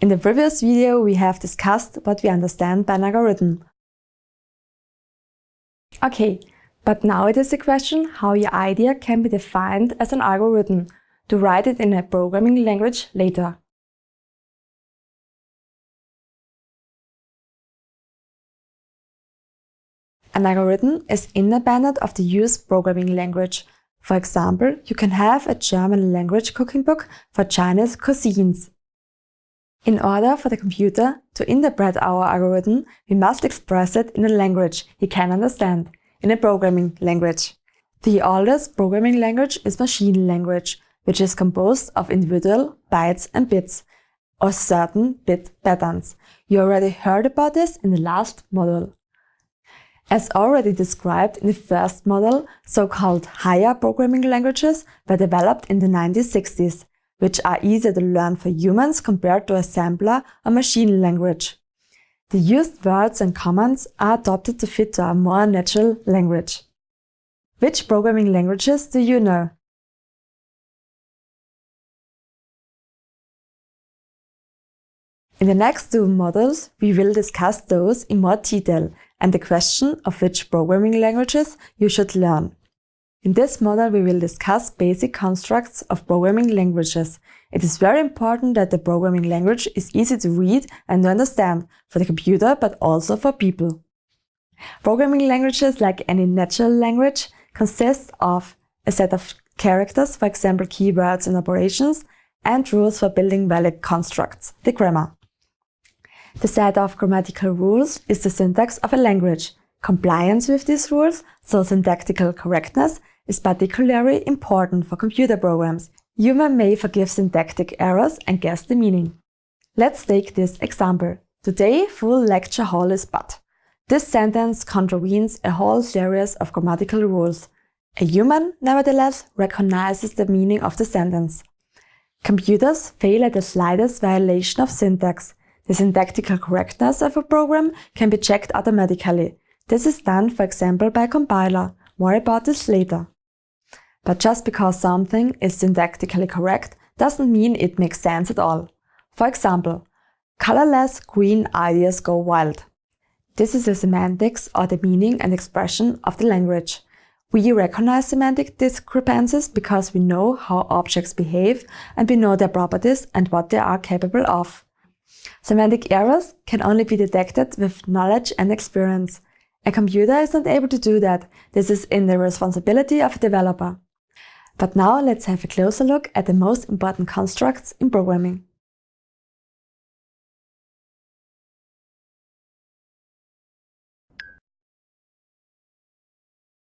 In the previous video, we have discussed what we understand by an algorithm. Okay, but now it is the question how your idea can be defined as an algorithm to write it in a programming language later. An algorithm is independent of the used programming language. For example, you can have a German language cooking book for Chinese cuisines. In order for the computer to interpret our algorithm, we must express it in a language he can understand, in a programming language. The oldest programming language is machine language, which is composed of individual bytes and bits, or certain bit patterns. You already heard about this in the last module. As already described in the first model, so-called higher programming languages were developed in the 1960s which are easier to learn for humans compared to assembler or machine language. The used words and commands are adopted to fit a more natural language. Which programming languages do you know? In the next two models, we will discuss those in more detail and the question of which programming languages you should learn. In this model, we will discuss basic constructs of programming languages. It is very important that the programming language is easy to read and to understand for the computer, but also for people. Programming languages, like any natural language, consist of a set of characters, for example keywords and operations, and rules for building valid constructs, the grammar. The set of grammatical rules is the syntax of a language. Compliance with these rules, so syntactical correctness, is particularly important for computer programs. Human may forgive syntactic errors and guess the meaning. Let's take this example. Today, full lecture hall is but. This sentence contravenes a whole series of grammatical rules. A human, nevertheless, recognizes the meaning of the sentence. Computers fail at the slightest violation of syntax. The syntactical correctness of a program can be checked automatically. This is done, for example, by a compiler. More about this later. But just because something is syntactically correct doesn't mean it makes sense at all. For example, colorless green ideas go wild. This is the semantics or the meaning and expression of the language. We recognize semantic discrepancies because we know how objects behave and we know their properties and what they are capable of. Semantic errors can only be detected with knowledge and experience. A computer is not able to do that. This is in the responsibility of a developer. But now let's have a closer look at the most important constructs in programming.